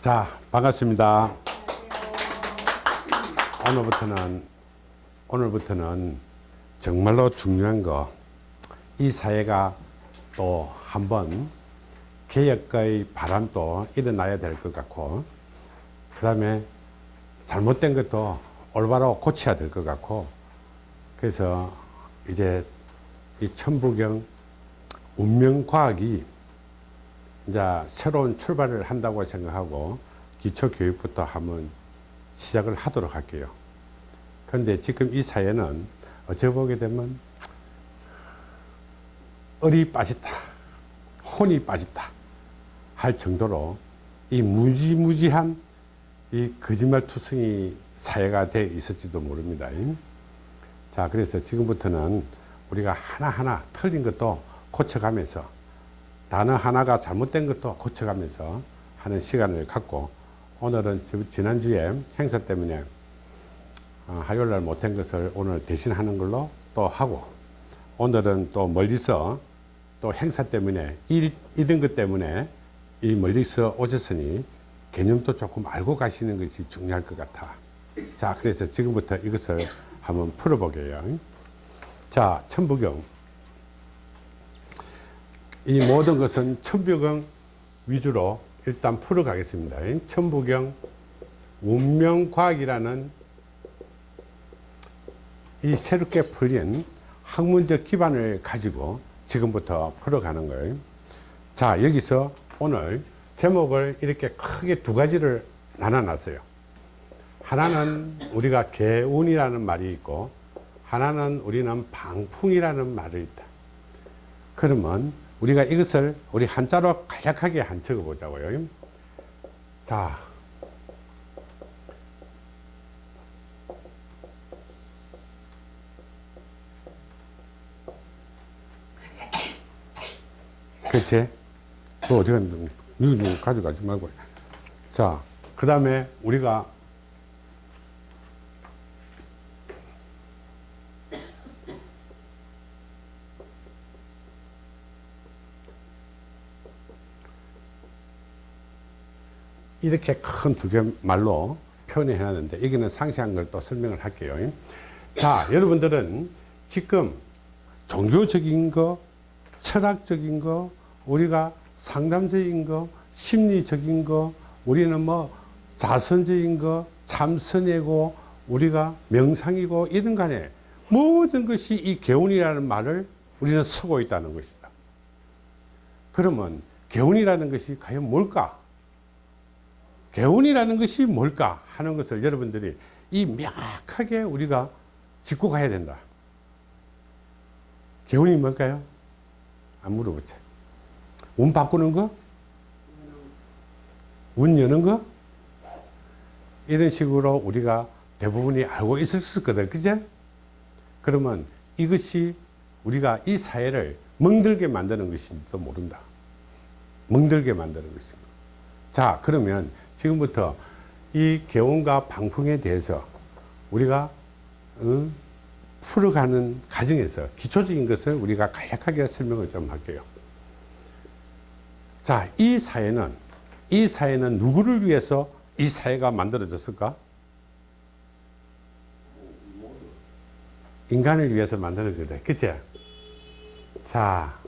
자, 반갑습니다. 오늘부터는, 오늘부터는 정말로 중요한 거, 이 사회가 또 한번 개혁의 바람도 일어나야 될 것 같고, 그 다음에 잘못된 것도 올바로 고쳐야 될 것 같고, 그래서 이제 이 천부경 운명과학이 이제 새로운 출발을 한다고 생각하고 기초교육부터 한번 시작을 하도록 할게요. 그런데 지금 이 사회는 어찌 보게 되면 얼이 빠졌다, 혼이 빠졌다 할 정도로 이 무지무지한 이 거짓말투성이 사회가 돼 있을지도 모릅니다. 자, 그래서 지금부터는 우리가 하나하나 틀린 것도 고쳐가면서 단어 하나가 잘못된 것도 고쳐가면서 하는 시간을 갖고 오늘은 지난주에 행사 때문에 어, 화요일날 못한 것을 오늘 대신하는 걸로 또 하고 오늘은 또 멀리서 또 행사 때문에 일, 이런 것 때문에 이 멀리서 오셨으니 개념도 조금 알고 가시는 것이 중요할 것 같아. 자 그래서 지금부터 이것을 한번 풀어보게요. 자 천부경 이 모든 것은 천부경 위주로 일단 풀어 가겠습니다. 천부경 운명과학이라는 이 새롭게 풀린 학문적 기반을 가지고 지금부터 풀어가는 거예요. 자 여기서 오늘 제목을 이렇게 크게 두 가지를 나눠놨어요. 하나는 우리가 개운이라는 말이 있고 하나는 우리는 방풍이라는 말이 있다. 그러면 우리가 이것을 우리 한자로 간략하게 한 적어 보자고요 자 그치? 그 어디 갔는데, 너 가져가지 말고. 자, 그 다음에 우리가 이렇게 큰 두 개 말로 표현해 놨는데 여기는 상세한 걸 또 설명을 할게요. 자, 여러분들은 지금 종교적인 거, 철학적인 거, 우리가 상담적인 거, 심리적인 거, 우리는 뭐 자선적인 거, 참선이고, 우리가 명상이고, 이런 간에 모든 것이 이 개운이라는 말을 우리는 쓰고 있다는 것이다. 그러면 개운이라는 것이 과연 뭘까? 개운이라는 것이 뭘까 하는 것을 여러분들이 이 명확하게 우리가 짚고 가야 된다. 개운이 뭘까요? 안 물어보자. 운 바꾸는 거? 운 여는 거? 이런 식으로 우리가 대부분이 알고 있을 거든. 그죠? 그러면 이것이 우리가 이 사회를 멍들게 만드는 것인지도 모른다. 멍들게 만드는 것입니다. 자, 그러면 지금부터 이 개운과 방풍에 대해서 우리가 어, 풀어가는 과정에서 기초적인 것을 우리가 간략하게 설명을 좀 할게요. 자, 이 사회는 이 사회는 누구를 위해서 이 사회가 만들어졌을까? 인간을 위해서 만들어졌다. 그치? 자,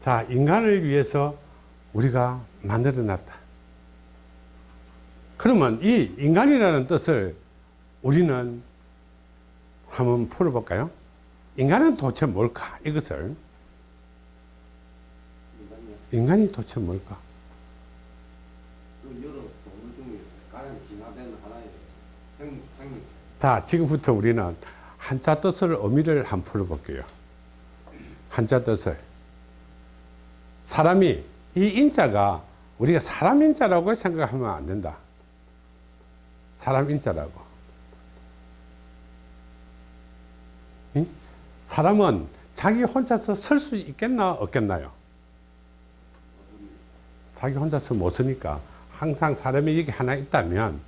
자, 인간을 위해서 우리가 만들어 놨다. 그러면 이 인간이라는 뜻을 우리는 한번 풀어볼까요? 인간은 도대체 뭘까? 이것을 인간이 도대체 뭘까? 자, 지금부터 우리는 한자 뜻을 의미를 한번 풀어볼게요. 한자 뜻을. 사람이, 이 인자가 우리가 사람 인자라고 생각하면 안 된다. 사람 인자라고. 응? 사람은 자기 혼자서 설 수 있겠나 없겠나요? 자기 혼자서 못 서니까 항상 사람이 여기 하나 있다면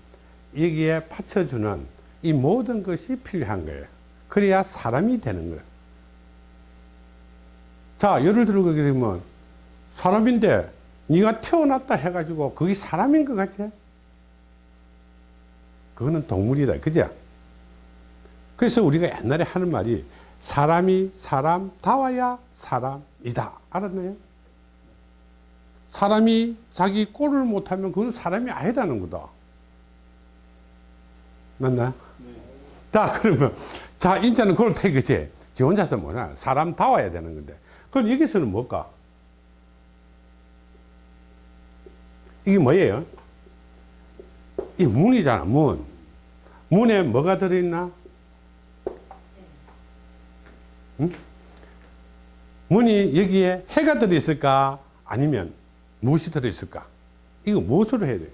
여기에 받쳐주는 이 모든 것이 필요한 거예요. 그래야 사람이 되는 거예요. 자, 예를 들어 보게 되면 사람인데 네가 태어났다 해가지고 그게 사람인 것 같지? 그거는 동물이다. 그죠? 그래서 우리가 옛날에 하는 말이 사람이 사람다워야 사람이다. 알았나요? 사람이 자기 꼴을 못하면 그건 사람이 아니라는 거다. 맞나? 자, 그러면, 자, 인자는 그걸 태그지. 지 혼자서 뭐냐. 사람다워야 되는 건데. 그럼 여기서는 뭘까? 이게 뭐예요? 이 문이잖아, 문. 문에 뭐가 들어있나? 응? 문이 여기에 해가 들어있을까? 아니면 무엇이 들어있을까? 이거 무엇으로 해야 돼요?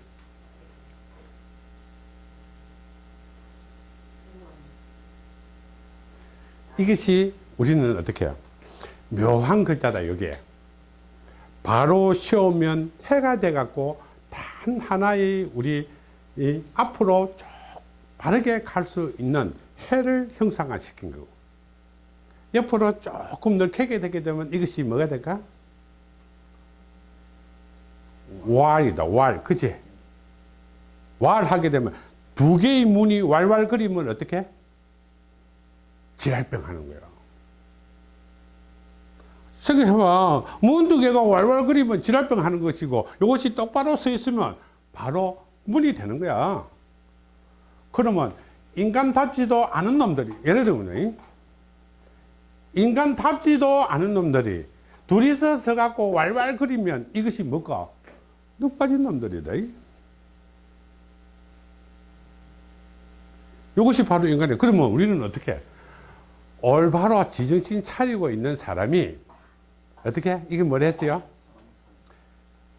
이것이 우리는 어떻게 해요? 묘한 글자다, 여기에. 바로 쉬우면 해가 돼갖고 단 하나의 우리 이 앞으로 쭉 바르게 갈 수 있는 해를 형상화시킨 거고 옆으로 조금 넓게 되게 되면 이것이 뭐가 될까? 왈이다 왈 그치? 왈 하게 되면 두 개의 문이 왈왈거리면 어떻게? 지랄병 하는 거야 생각해봐. 문두 개가 왈왈거리면 지랄병 하는 것이고 이것이 똑바로 서 있으면 바로 문이 되는 거야. 그러면 인간답지도 않은 놈들이 예를 들면 인간답지도 않은 놈들이 둘이서 서갖고 왈왈거리면 이것이 뭘까? 눅 빠진 놈들이다 이것이 바로 인간이야. 그러면 우리는 어떻게? 올바로 지정신 차리고 있는 사람이 어떻게 이게 뭐라 했어요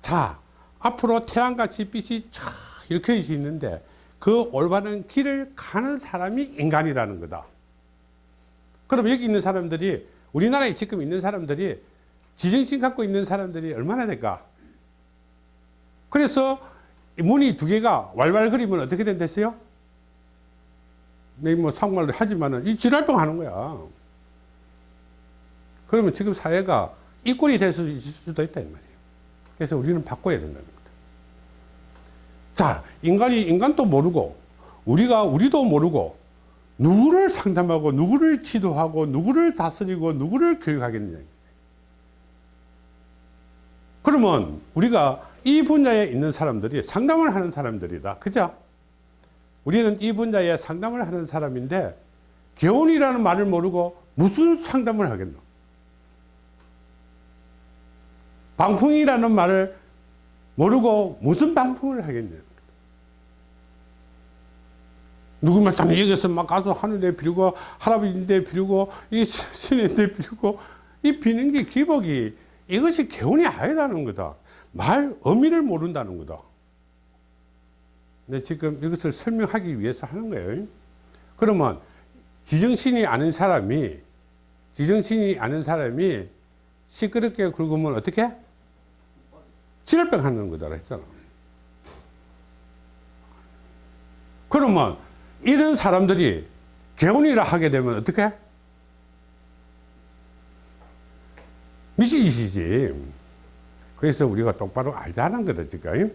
자 앞으로 태양같이 빛이 쫙 이렇게 있는데 그 올바른 길을 가는 사람이 인간이라는 거다. 그럼 여기 있는 사람들이 우리나라에 지금 있는 사람들이 지정신 갖고 있는 사람들이 얼마나 될까? 그래서 문이 두 개가 왈왈거리면 어떻게 된댔어요? 뭐 상말로 하지만은 이 지랄병 하는 거야. 그러면 지금 사회가 이 꼴이 될 수도 있다 이 말이에요. 그래서 우리는 바꿔야 된다는 겁니다. 자, 인간이 인간도 모르고 우리가 우리도 모르고 누구를 상담하고 누구를 지도하고 누구를 다스리고 누구를 교육하겠느냐. 그러면 우리가 이 분야에 있는 사람들이 상담을 하는 사람들이다. 그죠? 우리는 이 분야에 상담을 하는 사람인데 개운이라는 말을 모르고 무슨 상담을 하겠노? 방풍이라는 말을 모르고 무슨 방풍을 하겠냐. 누구만 딱 여기서 막 가서 하늘에 빌고 할아버지인데 빌고 이 신인데 빌고 이 비는 게 기복이 이것이 개운이 아니다는 거다. 말 의미를 모른다는 거다. 근데 지금 이것을 설명하기 위해서 하는 거예요. 그러면 지정신이 아는 사람이 지정신이 아는 사람이 시끄럽게 긁으면 어떻게? 지랄병 하는 거다 했잖아. 그러면 이런 사람들이 개운이라 하게 되면 어떻게? 미친 짓이지. 그래서 우리가 똑바로 알자는 거다, 지금.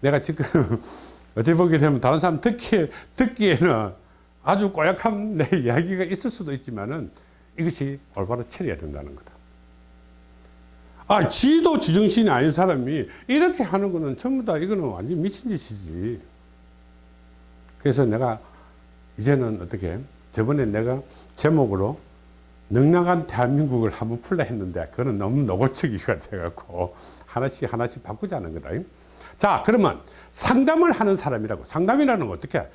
내가 지금, 어떻게 보게 되면 다른 사람 듣기, 듣기에는 아주 꼬약한 내 이야기가 있을 수도 있지만은 이것이 올바로 처리해야 된다는 거다. 아, 지도 지정신이 아닌 사람이 이렇게 하는 거는 전부 다 이거는 완전 미친 짓이지. 그래서 내가 이제는 어떻게, 저번에 내가 제목으로 넉넉한 대한민국을 한번 풀라 했는데 그거는 너무 노골적이가 돼갖고 하나씩 하나씩 바꾸자는 거다. 자, 그러면 상담을 하는 사람이라고. 상담이라는 건 어떻게?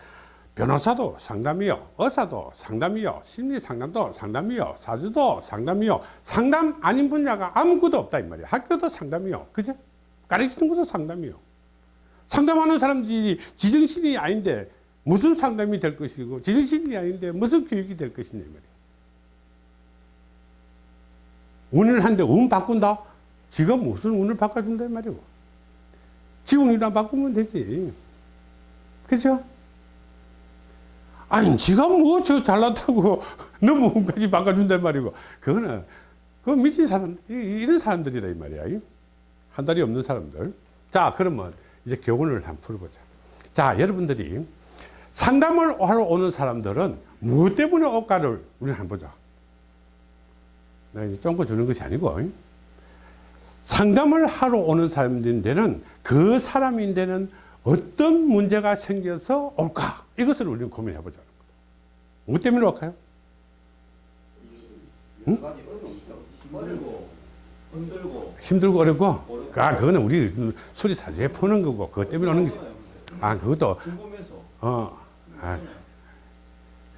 변호사도 상담이요 의사도 상담이요 심리상담도 상담이요 사주도 상담이요. 상담 아닌 분야가 아무것도 없다 이 말이야 학교도 상담이요. 그죠 가르치는 것도 상담이요. 상담하는 사람들이 지정신이 아닌데 무슨 상담이 될 것이고 지정신이 아닌데 무슨 교육이 될 것이냐 말이야 운을 한데 운 바꾼다? 지가 무슨 운을 바꿔준다 말이고. 지 운이나 바꾸면 되지. 그죠 아니, 지가 뭐 저 잘났다고 너무 운까지 바꿔준단 말이고. 그거는, 그 미친 사람, 이런 사람들이다, 이 말이야. 한 달이 없는 사람들. 자, 그러면 이제 교훈을 한번 풀어보자. 자, 여러분들이 상담을 하러 오는 사람들은 무엇 때문에 올까를 우리 한번 보자. 내가 이제 쫑거 주는 것이 아니고, 상담을 하러 오는 사람들인데는 그 사람인데는 어떤 문제가 생겨서 올까? 이것을 우리는 고민해 보자는 거예요. 무엇 때문에 올까요? 힘들고 힘들고 힘들고 어렵고? 아, 그거는 우리 수리사주에 푸는 거고, 그것 때문에 오는 것이. 아, 그것도, 어, 아,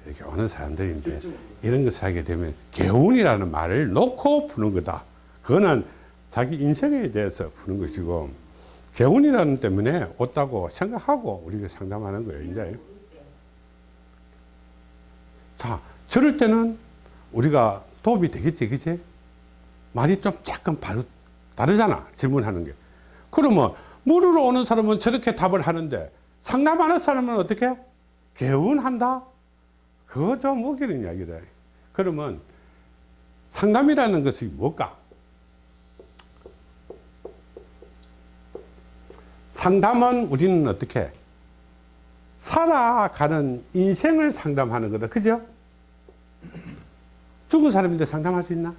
이렇게 오는 사람들인데, 이런 것을 하게 되면, 개운이라는 말을 놓고 푸는 거다. 그거는 자기 인생에 대해서 푸는 것이고, 개운이라는 때문에 왔다고 생각하고 우리가 상담하는 거예요, 이제. 자, 저럴 때는 우리가 도움이 되겠지, 그치? 말이 좀 약간 바로 다르잖아, 질문하는 게. 그러면 물으러 오는 사람은 저렇게 답을 하는데 상담하는 사람은 어떻게? 개운한다? 그거 좀 웃기는 이야기다. 그러면 상담이라는 것이 뭘까? 상담은 우리는 어떻게? 살아가는 인생을 상담하는 거다. 그죠? 죽은 사람인데 상담할 수 있나?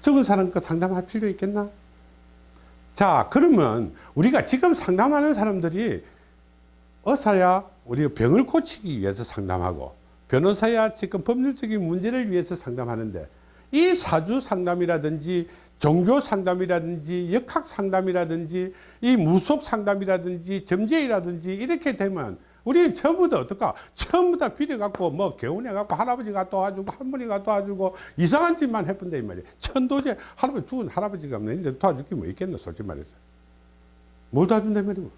죽은 사람 거 상담할 필요 있겠나? 자, 그러면 우리가 지금 상담하는 사람들이 의사야 우리 병을 고치기 위해서 상담하고 변호사야 지금 법률적인 문제를 위해서 상담하는데 이 사주 상담이라든지 종교 상담이라든지 역학 상담이라든지 이 무속 상담이라든지 점제이라든지 이렇게 되면 우리는 전부 다 어떨까? 전부 다 빌어갖고 뭐 개운해갖고 할아버지가 도와주고 할머니가 도와주고 이상한 짓만 해본다 이 말이야. 천도제 할아버지 죽은 할아버지가 없는데 도와줄 게 뭐 있겠노 솔직히 말해서. 뭘 도와준다 이 말이고.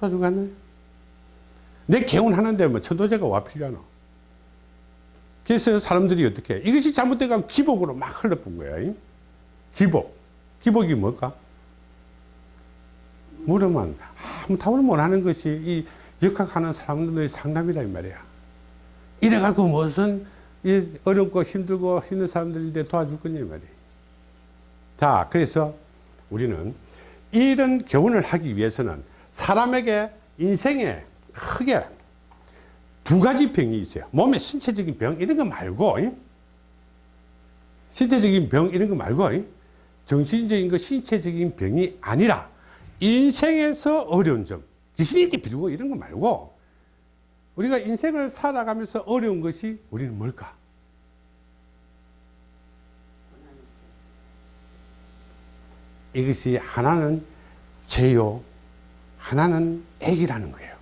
도와주고 안 해? 내 개운하는데 뭐 천도제가 와 필요하노? 그래서 사람들이 어떻게 해? 이것이 잘못돼가 기복으로 막 흘러본 거야. 이? 기복. 기복이 뭘까? 물으면 아무 답을 못하는 것이 이 역학하는 사람들의 상담이라 이 말이야. 이래갖고 무슨 이 어렵고 힘들고 힘든 사람들인데 도와줄 거냐 이 말이야. 자, 그래서 우리는 이런 교훈을 하기 위해서는 사람에게 인생에 크게 두 가지 병이 있어요. 몸에 신체적인 병 이런 거 말고 이? 신체적인 병 이런 거 말고 이? 정신적인 거 신체적인 병이 아니라 인생에서 어려운 점 귀신이 빌고 이런 거 말고 우리가 인생을 살아가면서 어려운 것이 우리는 뭘까? 이것이 하나는 제요, 하나는 액이라는 거예요.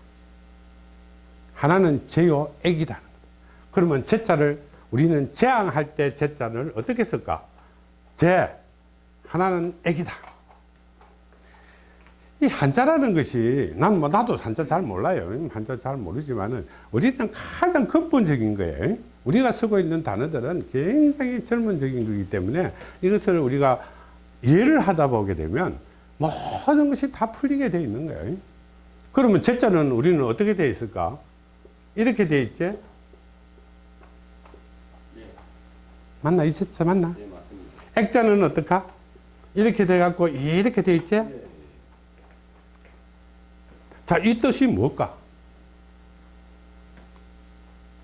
하나는 제요, 거예요. 그러면 제자를 우리는 재앙할 때 제자를 어떻게 쓸까? 제, 하나는 액이다. 이 한자라는 것이 난 뭐 나도 한자 잘 몰라요. 한자 잘 모르지만은 우리는 가장 근본적인 거예요. 우리가 쓰고 있는 단어들은 굉장히 젊은적인 거기 때문에 이것을 우리가 이해를 하다 보게 되면 모든 것이 다 풀리게 돼 있는 거예요. 그러면 제자는 우리는 어떻게 돼 있을까? 이렇게 돼 있지? 맞나? 이 제자 맞나? 예. 액자는 어떨까? 이렇게 돼 갖고 이렇게 돼 있지? 예, 자, 이 뜻이 뭘까?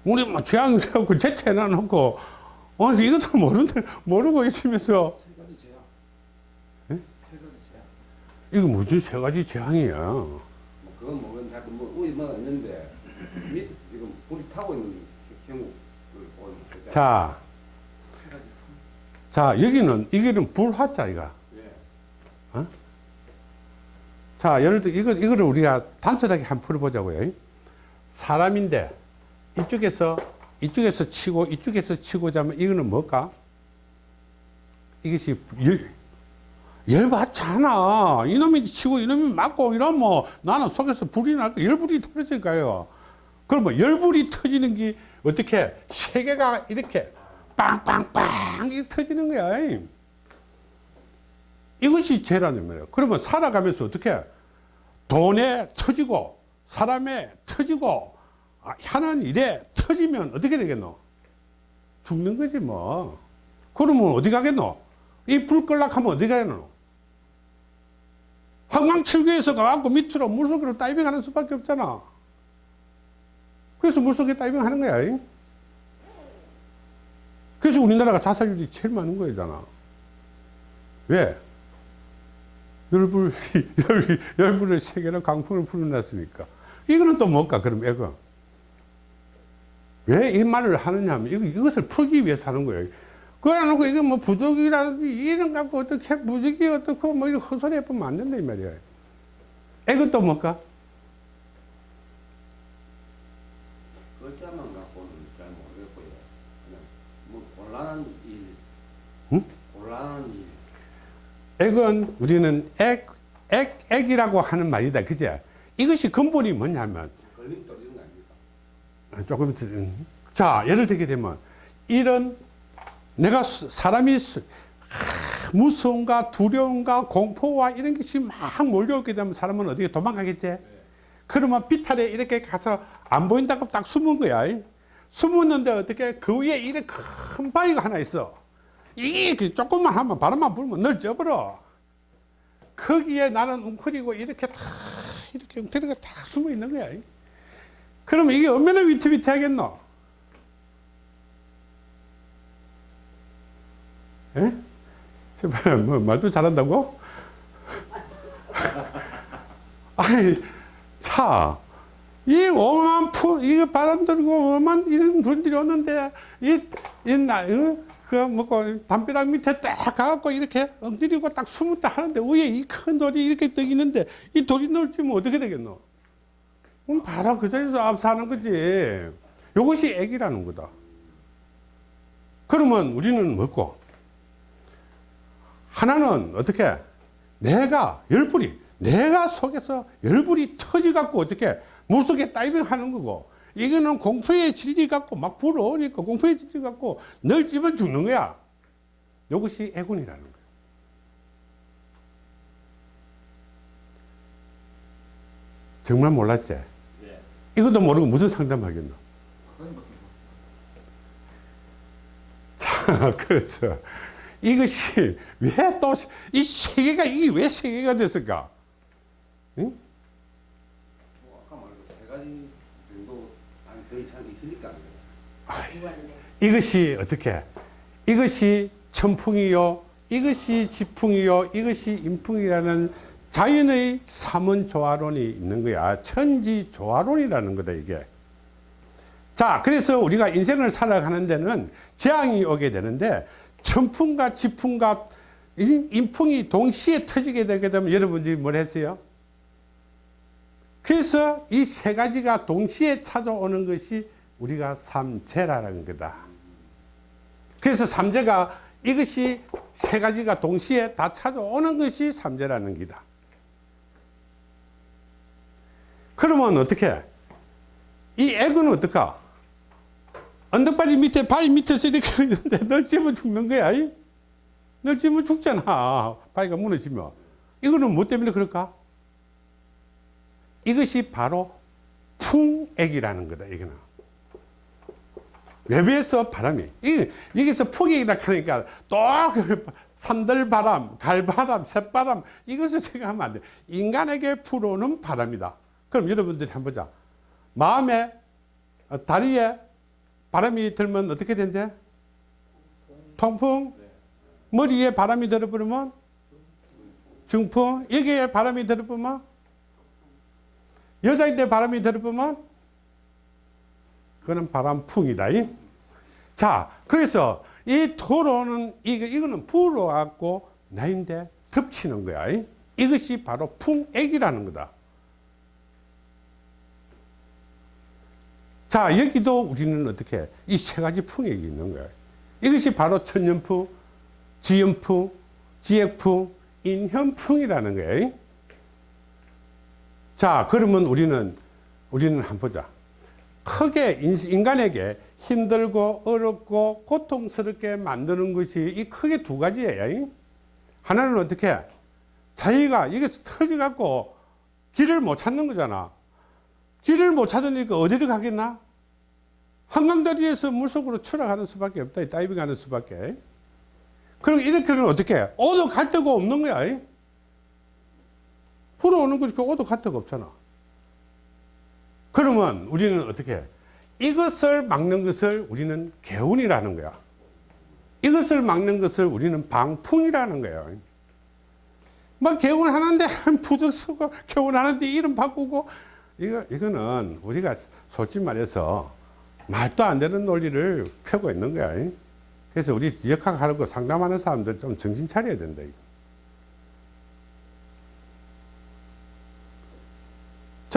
우리 뭐 재앙 세우고 제체 해놔놓고, 어, 이것도 모르는데, 모르고 있으면서, 세 가지 제약. 예? 세 가지 제약. 이거 무슨 세 가지 재앙이야. 뭐 그건 뭐건 하여튼 뭐 우리 뭐 있는데 밑에 지금 불이 타고 있는 경우를 보는 거죠. 자. 자, 여기는, 이게는 불화자, 이가. 예. 자, 예를 들어, 이거, 이거를 우리가 단순하게 한번 풀어보자고요. 사람인데, 이쪽에서, 이쪽에서 치고, 이쪽에서 치고자 하면 이거는 뭘까? 이것이 열, 열받잖아. 이놈이 치고, 이놈이 맞고, 이러면 뭐 나는 속에서 불이 날까? 열불이 터지니까요. 그러면 열불이 터지는 게 어떻게? 세계가 이렇게 빵빵빵 이렇게 터지는 거야. 이것이 죄라는 말이에요. 그러면 살아가면서 어떻게 돈에 터지고 사람에 터지고 아, 하는 일에 터지면 어떻게 되겠노? 죽는 거지 뭐. 그러면 어디 가겠노? 이 불 끌락하면 어디 가야 되노? 한강철교에서 가갖고 밑으로 물속으로 다이빙 하는 수밖에 없잖아. 그래서 물속에 다이빙 하는 거야. 잉? 그래서 우리나라가 자살률이 제일 많은 거잖아. 왜? 열불, 열, 열불을 세 개나 강풍을 불어놨으니까. 이거는 또 뭘까, 그럼 애가? 왜 이 말을 하느냐 하면 이거, 이것을 풀기 위해서 하는 거예요. 하고 이거 뭐 부족이라든지 이런 갖고 어떻게 부족이 어떻고 뭐 이런 헛소리 해보면 안 된다 이 말이야. 애가 또 뭘까? 글자만 갖고는 잘 모르겠고요. 그냥 뭐 곤란한 일, 응? 곤란한 일. 액은 우리는 액, 액, 액이라고 하는 말이다. 그제? 이것이 근본이 뭐냐면, 아닙니까? 조금. 자, 예를 들게 되면, 이런, 내가 수- 사람이 하, 무서움과 두려움과 공포와 이런 것이 막 몰려오게 되면 사람은 어디에 도망가겠지? 그러면 비탈에 이렇게 가서 안 보인다고 딱 숨은 거야. 숨었는데 어떻게 그 위에 이렇게 큰 바위가 하나 있어. 이게 그 조금만 하면 바람만 불면 널 쪄버려. 거기에 나는 웅크리고 이렇게 탁 이렇게 웅크리고 탁 숨어 있는 거야. 그러면 이게 얼마나 위태위태하겠노? 예? 뭐 말도 잘한다고? 아니 자, 이 오만 푸, 이거 바람 들고 오만 이런 분들이 오는데, 이, 이, 나, 어? 그, 뭐고, 담벼락 밑에 딱 가갖고 이렇게 엉들이고 딱 숨었다 하는데, 위에 이 큰 돌이 이렇게 떠 있는데, 이 돌이 넓지면 어떻게 되겠노? 그럼 바로 그 자리에서 압사하는 거지. 이것이 액이라는 거다. 그러면 우리는 뭐고? 하나는 어떻게? 내가 열불이 내가 속에서 열불이 터져 갖고 어떻게 물속에 다이빙 하는 거고 이거는 공포의 진리 갖고 막 불어오니까 공포의 진리 갖고 널 집어 죽는 거야. 이것이 애군이라는 거야. 정말 몰랐지? 네. 이것도 모르고 무슨 상담하겠노? 자, 그래서 이것이 왜 또 이 세계가 이게 왜 세계가 됐을까? 응? 뭐 아까 말한 세 가지 정도 아니 더 이상 있으니까. 이것이 어떻게? 이것이 천풍이요, 이것이 지풍이요, 이것이 인풍이라는 자연의 삼원조화론이 있는 거야. 천지조화론이라는 거다 이게. 자, 그래서 우리가 인생을 살아가는 데는 재앙이 오게 되는데 천풍과 지풍과 인- 인풍이 동시에 터지게 되게 되면 여러분들이 뭘 했어요? 그래서 이 세 가지가 동시에 찾아오는 것이 우리가 삼재라는 거다. 그래서 삼재가 이것이 세 가지가 동시에 다 찾아오는 것이 삼재라는 기다. 그러면 어떻게? 이 액은 어떨까? 언덕바지 밑에 바위 밑에서 이렇게 있는데 널 집어 죽는 거야. 이? 널 집어 죽잖아. 바위가 무너지면. 이거는 뭐 때문에 그럴까? 이것이 바로 풍액이라는 거다. 이거는. 외부에서 바람이 이, 여기서 풍액이라 하니까 또 산들바람, 갈바람, 새바람 이것을 생각하면 안 돼. 인간에게 불어오는 바람이다. 그럼 여러분들이 한번 보자. 마음에 어, 다리에 바람이 들면 어떻게 된대? 통풍. 머리에 바람이 들어버리면 중풍. 여기에 바람이 들어보면 여자인데 바람이 들어보면 그거는 바람풍이다. 이. 자, 그래서 이 토로는 이거 이거는 불어갖고 나인데 덮치는 거야. 이. 이것이 바로 풍액이라는 거다. 자, 여기도 우리는 어떻게 이 세 가지 풍액이 있는 거야. 이것이 바로 천년풍, 지연풍, 지액풍, 인현풍이라는 거예요. 자, 그러면 우리는, 우리는 한번 보자. 크게 인- 인간에게 힘들고 어렵고 고통스럽게 만드는 것이 이 크게 두 가지예요. 하나는 어떻게? 자기가 이게 터져갖고 길을 못 찾는 거잖아. 길을 못 찾으니까 어디를 가겠나? 한강다리에서 물속으로 추락하는 수밖에 없다. 다이빙하는 수밖에. 그럼 이렇게는 어떻게 해? 오도 갈 데가 없는 거야. 이? 불어오는 거지. 그 오도 갈 데가 없잖아. 그러면 우리는 어떻게 해? 이것을 막는 것을 우리는 개운이라는 거야. 이것을 막는 것을 우리는 방풍이라는 거예요. 막 개운하는데 부적 쓰고 개운하는데 이름 바꾸고 이거 이거는 우리가 솔직히 말해서 말도 안 되는 논리를 펴고 있는 거야. 그래서 우리 역학하는 거 상담하는 사람들 좀 정신 차려야 된다. 이거.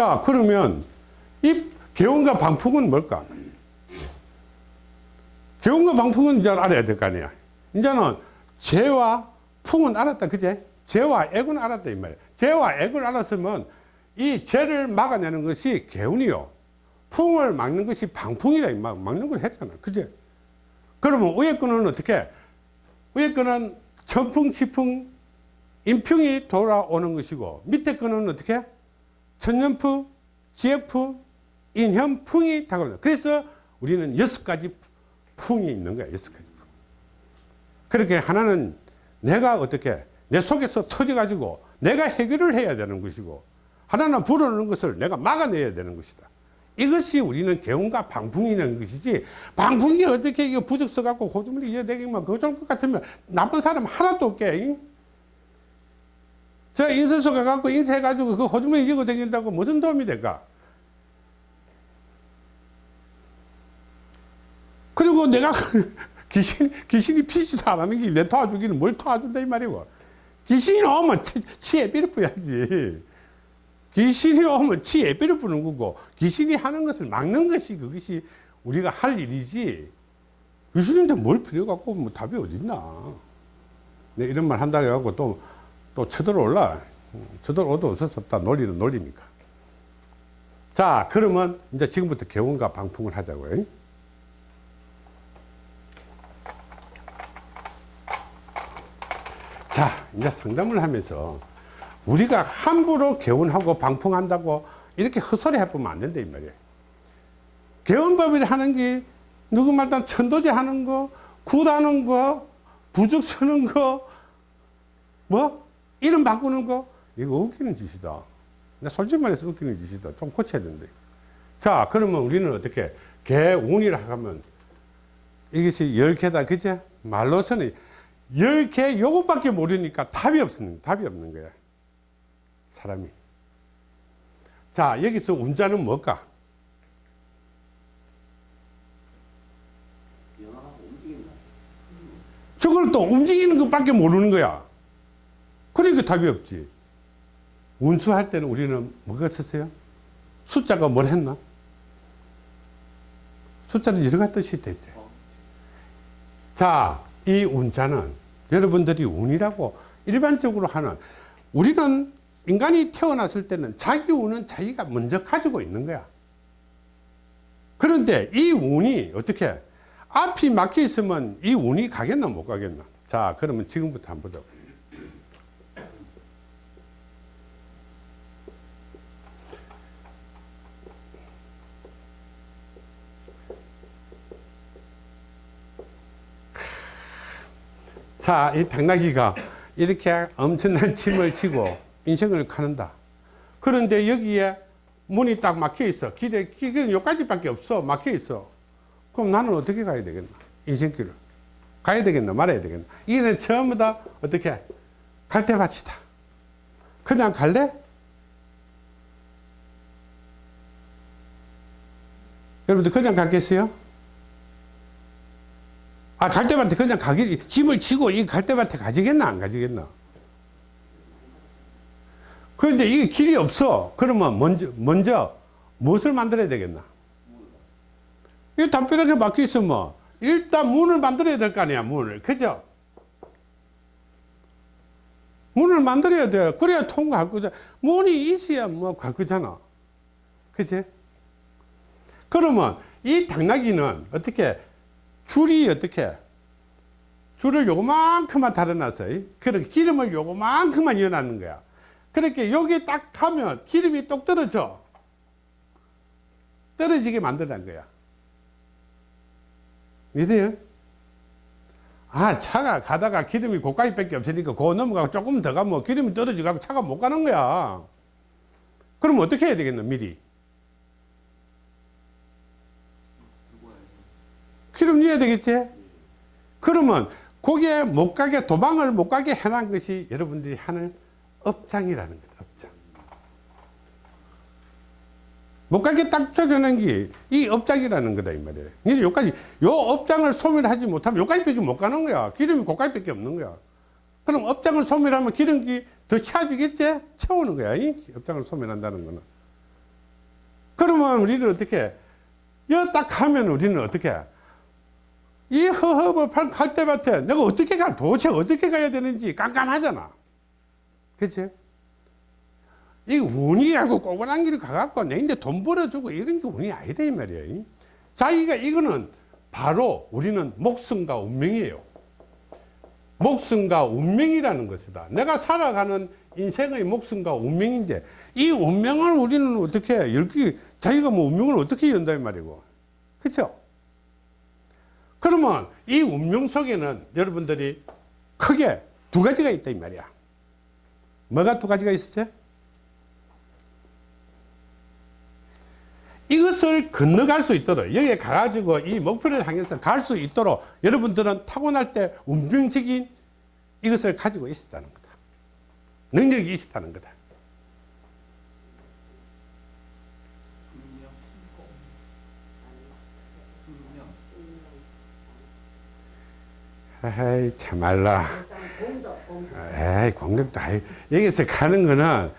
자 그러면 이 개운과 방풍은 뭘까? 개운과 방풍은 이제 알아야 될 거 아니야. 이제는 재와 풍은 알았다, 그제? 재와 액은 알았다, 이 말이야. 재와 액을 알았으면 이 재를 막아내는 것이 개운이요. 풍을 막는 것이 방풍이다, 이 말. 막는 걸 했잖아, 그제? 그러면 위에 거는 어떻게? 위에 거는 천풍, 치풍, 인풍이 돌아오는 것이고, 밑에 거는 어떻게? 천년풍, 지역풍, 인현풍이 다가옵니다. 그래서 우리는 여섯 가지 풍이 있는 거야. 여섯 가지 풍. 그렇게 하나는 내가 어떻게 내 속에서 터져가지고 내가 해결을 해야 되는 것이고 하나는 불어오는 것을 내가 막아내야 되는 것이다. 이것이 우리는 개운과 방풍이라는 것이지 방풍이 어떻게 이거 부적 써갖고 호주머니 이어대기만 그럴 것 같으면 나쁜 사람 하나도 없게 잉? 저 인쇄소 가갖고 인쇄해가지고 그 호주머니 이고 다닌다고 무슨 도움이 될까? 그리고 내가 귀신, 귀신이 안 하는 게 내 도와주기는 뭘 도와준다 이 말이고. 귀신이 오면 치- 치에 삐를 뿌야지. 귀신이 오면 치에 삐를 뿌는 거고, 귀신이 하는 것을 막는 것이 그것이 우리가 할 일이지. 귀신인데 뭘 필요 갖고 뭐 답이 어딨나. 내 이런 말 한다고 해갖고 또, 또 쳐들어올라. 쳐들어오도 어쩔 수 없다. 논리는 논리니까. 자, 그러면 이제 지금부터 개원과 방풍을 하자고요. 자, 이제 상담을 하면서 우리가 함부로 개운하고 방풍한다고 이렇게 헛소리 해보면 안 된다, 이 말이에요. 개운법을 하는 게 누구 말단 천도제 하는 거, 굿하는 거, 부죽 쓰는 거, 뭐, 이름 바꾸는 거, 이거 웃기는 짓이다. 나 솔직히 말해서 웃기는 짓이다. 좀 고쳐야 된다. 자, 그러면 우리는 어떻게, 개운이라 하면 이것이 열 개다, 그제? 말로서는 열개 요것밖에 모르니까 답이 없는, 답이 없는 거야. 사람이. 자, 여기서 운자는 뭘까? 저걸 또 움직이는 것밖에 모르는 거야. 그러니까 답이 없지. 운수할 때는 우리는 뭐가 썼어요? 숫자가 뭘 했나? 숫자는 여러 뜻이 있대. 자, 이 운자는 여러분들이 운이라고 일반적으로 하는 우리는 인간이 태어났을 때는 자기 운은 자기가 먼저 가지고 있는 거야. 그런데 이 운이 어떻게 앞이 막혀 있으면 이 운이 가겠나 못 가겠나? 자, 그러면 지금부터 한번 보자. 자, 이 당나귀가 이렇게 엄청난 침을 치고 인생을 가는다. 그런데 여기에 문이 딱 막혀 있어. 길에, 길은 여기까지밖에 없어. 막혀 있어. 그럼 나는 어떻게 가야 되겠나? 인생길을. 가야 되겠나? 말아야 되겠나? 이는 전부 다 어떻게? 갈대밭이다. 그냥 갈래? 여러분들 그냥 가겠어요? 아, 갈대밭에 그냥 가기, 짐을 치고 이 갈대밭에 가지겠나? 안 가지겠나? 그런데 이게 길이 없어. 그러면 먼저, 먼저 무엇을 만들어야 되겠나? 이 담벼락에 막혀 있으면 일단 문을 만들어야 될 거 아니야, 문을. 그죠? 문을 만들어야 돼. 그래야 통과할 거잖아. 문이 있어야 뭐 갈 거잖아. 그치? 그러면 이 당나귀는 어떻게 줄이 어떻게 줄을 요만큼만 달아놨어요. 그렇게 기름을 요만큼만 이어놨는 거야. 그렇게 여기 딱 하면 기름이 똑 떨어져. 떨어지게 만들어낸 거야. 믿어요? 아 차가 가다가 기름이 고가이 밖에 없으니까 그거 넘어가고 조금 더 가면 기름이 떨어져가고 차가 못 가는 거야 그럼 어떻게 해야 되겠노 미리 넣어야 되겠지? 그러면 거기에 못 가게 도망을 못 가게 해놓은 것이 여러분들이 하는 업장이라는 거다 업장. 못 가게 딱 쳐주는 게 이 업장이라는 거다 이 말이에요. 근데 여기까지 요 업장을 소멸하지 못하면 여기까지밖에 못 가는 거야. 기름이 거기까지밖에 없는 거야. 그럼 업장을 소멸하면 기름기 더 차지겠지? 채우는 거야 이? 업장을 소멸한다는 거는. 그러면 우리는 어떻게 여 딱 하면 우리는 어떻게 이 허허벌판 갈대밭에 내가 어떻게 가 도대체 어떻게 가야 되는지 깜깜하잖아. 그치? 이 운이 알고 꼬부랑 길을 가갖고 내 이제 돈 벌어주고 이런 게 운이 아니다 이 말이야 자기가 이거는 바로 우리는 목숨과 운명이에요. 목숨과 운명이라는 것이다. 내가 살아가는 인생의 목숨과 운명인데 이 운명을 우리는 어떻게 열기 자기가 뭐 운명을 어떻게 연다 이 말이고. 그쵸 그러면 이 운명 속에는 여러분들이 크게 두 가지가 있다 이 말이야. 뭐가 두 가지가 있었죠 이것을 건너갈 수 있도록 여기에 가가지고 이 목표를 향해서 갈 수 있도록 여러분들은 타고날 때 운명적인 이것을 가지고 있었다는 거다. 능력이 있었다는 거다 에이 참말라. 에이 공덕도 아이 여기서 가는 거는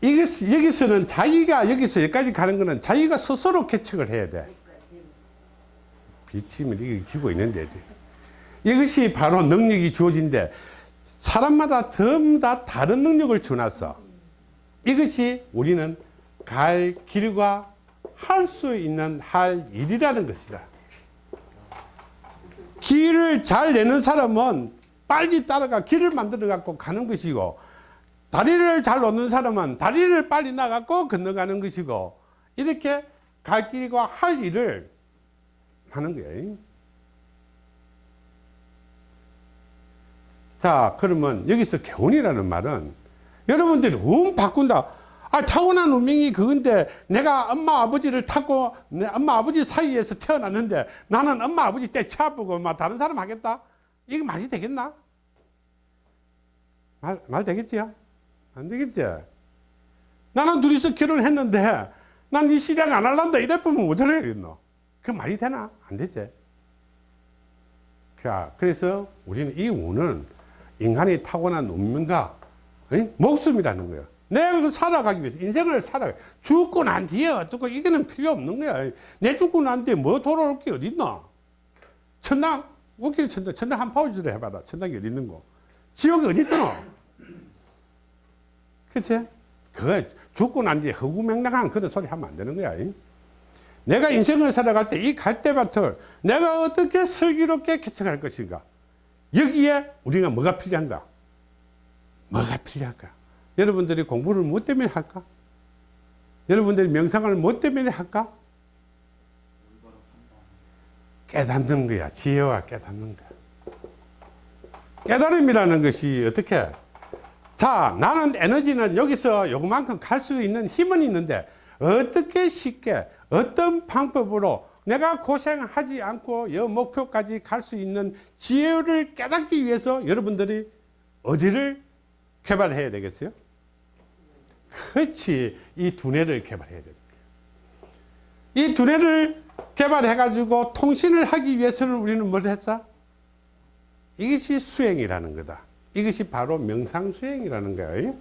이것 여기서는 자기가 여기서 여기까지 가는 거는 자기가 스스로 개척을 해야 돼. 비침을 지고 있는데 이것이 바로 능력이 주어진데 사람마다 전부 다 다른 능력을 주놨어 이것이 우리는 갈 길과 할 수 있는 할 일이라는 것이다 길을 잘 내는 사람은 빨리 따라가 길을 만들어 갖고 가는 것이고 다리를 잘 놓는 사람은 다리를 빨리 나가고 건너가는 것이고 이렇게 갈 길과 할 일을 하는 거예요. 자 그러면 여기서 교훈이라는 말은 여러분들이 운 바꾼다 아 타고난 운명이 그건데 내가 엄마 아버지를 타고 내 엄마 아버지 사이에서 태어났는데 나는 엄마 아버지 때 차보고 막 다른 사람 하겠다? 이거 말이 되겠나? 말, 말 되겠지요? 안 되겠지? 나는 둘이서 결혼했는데 난이 신랑 안 할란다 이래 보면 어쩌려 겠노? 그 말이 되나? 안 되지. 자, 그래서 우리는 이 운은 인간이 타고난 운명과 어? 목숨이라는 거예요. 내가 그 살아가기 위해서 인생을 살아 죽고 난 뒤에 어떻고 이거는 필요 없는 거야. 내 죽고 난 뒤에 뭐 돌아올 게 어디 있나? 천당 웃기 천당 천당 한 파우치를 해봐라. 천당이 어디 있는 거? 지옥이 어디 있더노? 그치? 그거 죽고 난 뒤에 허구맹랑한 그런 소리 하면 안 되는 거야. 내가 인생을 살아갈 때 이 갈대밭을 내가 어떻게 슬기롭게 개척할 것인가? 여기에 우리가 뭐가 필요한가? 뭐가 필요할까? 여러분들이 공부를 뭐 때문에 할까? 여러분들이 명상을 뭐 때문에 할까? 깨닫는 거야. 지혜와 깨닫는 거야. 깨달음이라는 것이 어떻게? 자, 나는 에너지는 여기서 요만큼 갈 수 있는 힘은 있는데 어떻게 쉽게 어떤 방법으로 내가 고생하지 않고 여 목표까지 갈 수 있는 지혜를 깨닫기 위해서 여러분들이 어디를 개발해야 되겠어요? 그렇지. 이 두뇌를 개발해야 됩니다. 이 두뇌를 개발해 가지고 통신을 하기 위해서는 우리는 뭘 했어? 이것이 수행이라는 거다. 이것이 바로 명상수행이라는 거예요.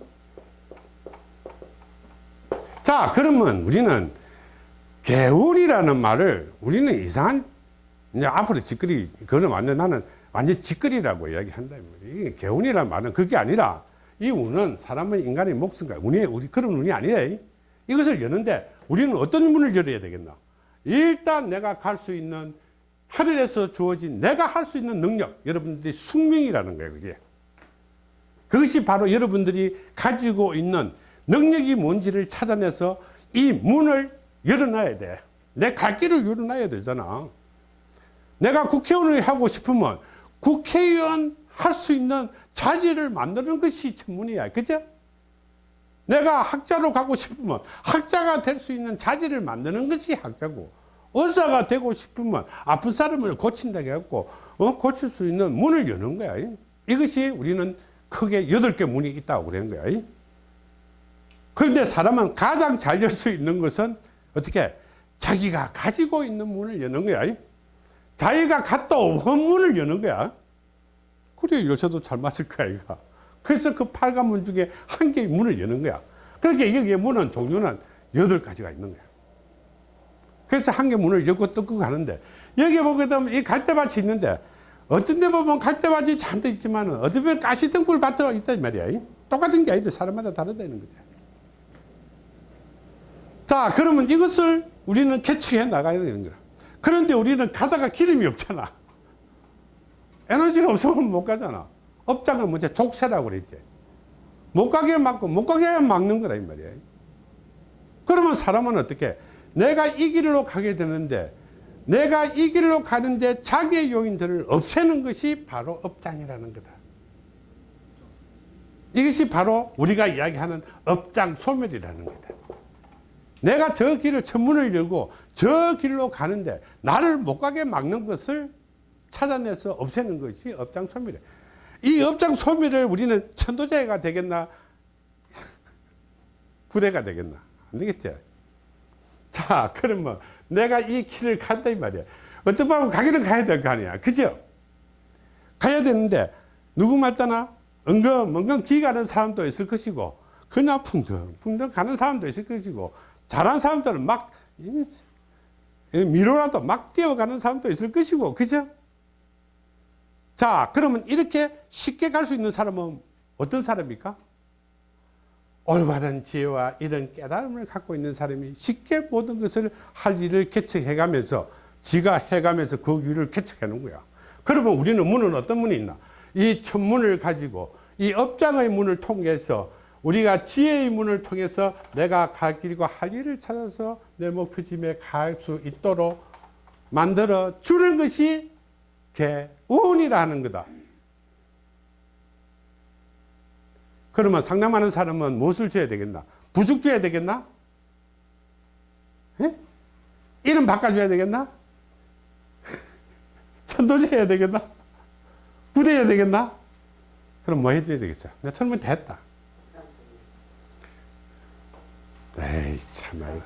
자, 그러면 우리는 개울이라는 말을 우리는 이상한 이제 앞으로 짓거리 그거는 완전 나는 완전 짓거리라고 이야기한다 개운이라는 말은 그게 아니라 이 운은 사람은 인간의 목숨과 운이 우리 그런 운이 아니에요 이것을 여는데 우리는 어떤 문을 열어야 되겠나 일단 내가 갈 수 있는 하늘에서 주어진 내가 할 수 있는 능력 여러분들이 숙명이라는 거예요 그게 그것이 바로 여러분들이 가지고 있는 능력이 뭔지를 찾아내서 이 문을 열어놔야 돼. 내 갈 길을 열어놔야 되잖아. 내가 국회의원을 하고 싶으면 국회의원 할 수 있는 자질을 만드는 것이 전문이야. 그죠? 내가 학자로 가고 싶으면 학자가 될 수 있는 자질을 만드는 것이 학자고 의사가 되고 싶으면 아픈 사람을 고친다고 해갖고 어? 고칠 수 있는 문을 여는 거야. 이것이 우리는 크게 여덟 개 문이 있다고 그러는 거야. 그런데 사람은 가장 잘 열 수 있는 것은 어떻게 자기가 가지고 있는 문을 여는 거야. 자기가 갖다 없는 문을 여는 거야. 그래 요새도 잘 맞을 거야 이거. 그래서 그 팔관 문 중에 한 개의 문을 여는 거야. 그렇게 여기에 문은 종류는 여덟 가지가 있는 거야. 그래서 한 개 문을 열고 뜯고 가는데 여기 보게 되면 이 갈대밭이 있는데 어떤 데 보면 갈대밭이 잠들 있지만 어떤 데 가시등불 밭이 있단 말이야. 똑같은 게 아닌데 사람마다 다르다는 거지. 자 그러면 이것을 우리는 개척해 나가야 되는 거야. 그런데 우리는 가다가 기름이 없잖아. 에너지가 없으면 못 가잖아. 업장은 뭐지? 족쇄라고 그랬지. 못 가게 막고, 못 가게 막는 거라, 이 말이야. 그러면 사람은 어떻게? 내가 이 길로 가게 되는데, 내가 이 길로 가는데 자기의 요인들을 없애는 것이 바로 업장이라는 거다. 이것이 바로 우리가 이야기하는 업장 소멸이라는 거다. 내가 저 길을 천문을 열고 저 길로 가는데 나를 못 가게 막는 것을 찾아내서 없애는 것이 업장 소멸이에요. 이 업장 소멸을 우리는 천도제가 되겠나? 구대가 되겠나? 안 되겠지? 자, 그러면 내가 이 길을 간다 이 말이야. 어떤 방법 가기는 가야 될 거 아니야. 그죠? 가야 되는데 누구 말따나 은근 은근 기 가는 사람도 있을 것이고 그냥 풍덩 풍덩 가는 사람도 있을 것이고 잘한 사람들은 막 미로라도 막 뛰어가는 사람도 있을 것이고 그죠? 자 그러면 이렇게 쉽게 갈 수 있는 사람은 어떤 사람입니까? 올바른 지혜와 이런 깨달음을 갖고 있는 사람이 쉽게 모든 것을 할 일을 개척해 가면서 지가 해 가면서 그 길을 개척해 놓은 거야. 그러면 우리는 문은 어떤 문이 있나? 이 천문을 가지고 이 업장의 문을 통해서 우리가 지혜의 문을 통해서 내가 갈 길과 할 일을 찾아서 내 목표짐에 갈 수 있도록 만들어 주는 것이 개운이라는 거다. 그러면 상담하는 사람은 무엇을 줘야 되겠나? 부죽 줘야 되겠나? 예? 이름 바꿔줘야 되겠나? 천도제 해야 되겠나? 부대 해야 되겠나? 그럼 뭐 해줘야 되겠어? 내 철문 됐다. 에이, 참말로.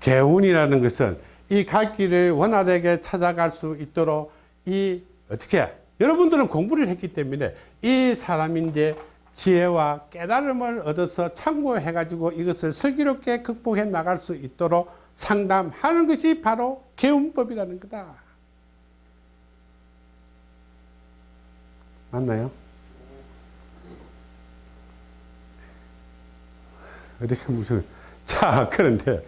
개운이라는 것은 이 갈 길을 원활하게 찾아갈 수 있도록 이 어떻게 여러분들은 공부를 했기 때문에 이 사람인데 지혜와 깨달음을 얻어서 참고해 가지고 이것을 슬기롭게 극복해 나갈 수 있도록 상담하는 것이 바로 개운법이라는 거다. 맞나요? 어떻게 무슨 자 그런데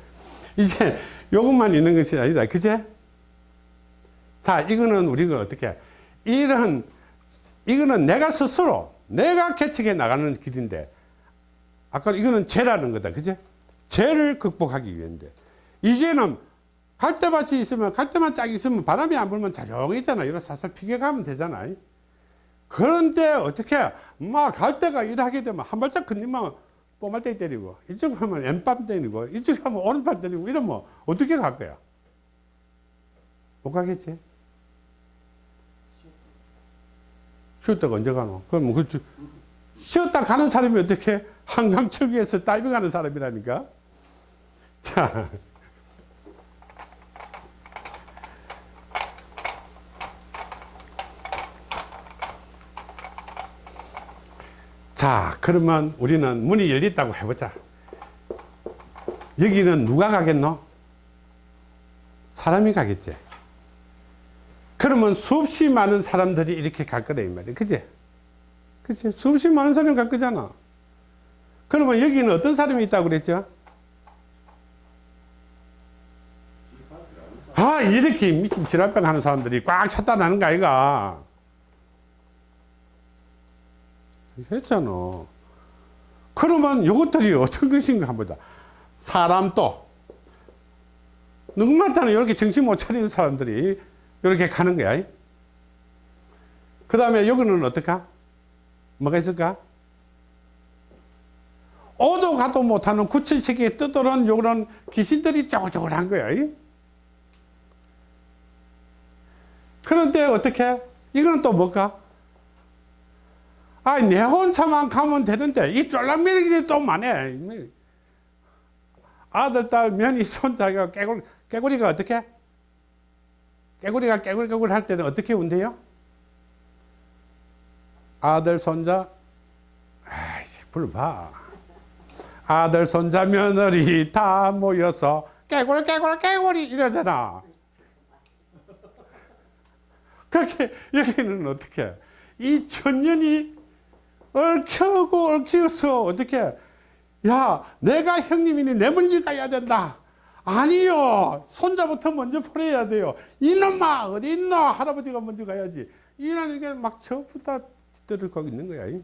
이제 요것만 있는 것이 아니다. 그제? 자 이거는 우리가 어떻게 이런 이거는 내가 스스로 내가 개척해 나가는 길인데 아까 이거는 죄라는 거다. 그제? 죄를 극복하기 위해인데. 이제는 갈대밭이 있으면 갈대만 짝 있으면 바람이 안 불면 자정이잖아. 이런 살살 피겨가면 되잖아. 그런데 어떻게 막 갈대가 일하게 되면 한 발짝 건너면 뽀말대 때리고 이쪽 하면 왼밤 때리고 이쪽 하면 오른팔 때리고 이러면 어떻게 갈 거야? 못 가겠지? 쉬었다가 언제 가노? 그럼 그 쉬었다 가는 사람이 어떻게? 한강 철교에서 다이빙 하는 사람이라니까? 자 자, 그러면 우리는 문이 열렸다고 해보자. 여기는 누가 가겠노? 사람이 가겠지. 그러면 수없이 많은 사람들이 이렇게 갈 거다, 이 말이야. 그지? 그지? 수없이 많은 사람이 갈 거잖아. 그러면 여기는 어떤 사람이 있다고 그랬죠? 아, 이렇게 미친 질환병 하는 사람들이 꽉 찼다는 거 아이가? 했잖아. 그러면 이것들이 어떤 것인가 보자. 사람도 누군가한테는 이렇게 정신 못 차리는 사람들이 이렇게 가는 거야. 그 다음에 여기는 어떨까? 뭐가 있을까? 오도 가도 못하는 구천세계에 떠도는 요런 귀신들이 쪼글쪼글한 거야. 이? 그런데 어떻게? 이거는 또 뭘까? 아, 내 혼자만 가면 되는데, 이 쫄랑매력이 또 많네. 아들, 딸, 며느리, 손자가 깨구리, 깨구리가 어떻게? 깨구리가 깨굴깨굴 할 때는 어떻게 운대요? 아들, 손자, 아이씨, 불러봐. 아들, 손자, 며느리 다 모여서 깨구리, 깨구리, 깨구리 이러잖아. 그렇게 여기는 어떻게? 이 천년이 얽혀고 얽혀서 어떻게? 야, 내가 형님이니 내 먼저 가야 된다. 아니요. 손자부터 먼저 보내야 돼요. 이놈아, 어디 있나? 할아버지가 먼저 가야지. 게막 전부 다 뒤떨어가고 있는 거야.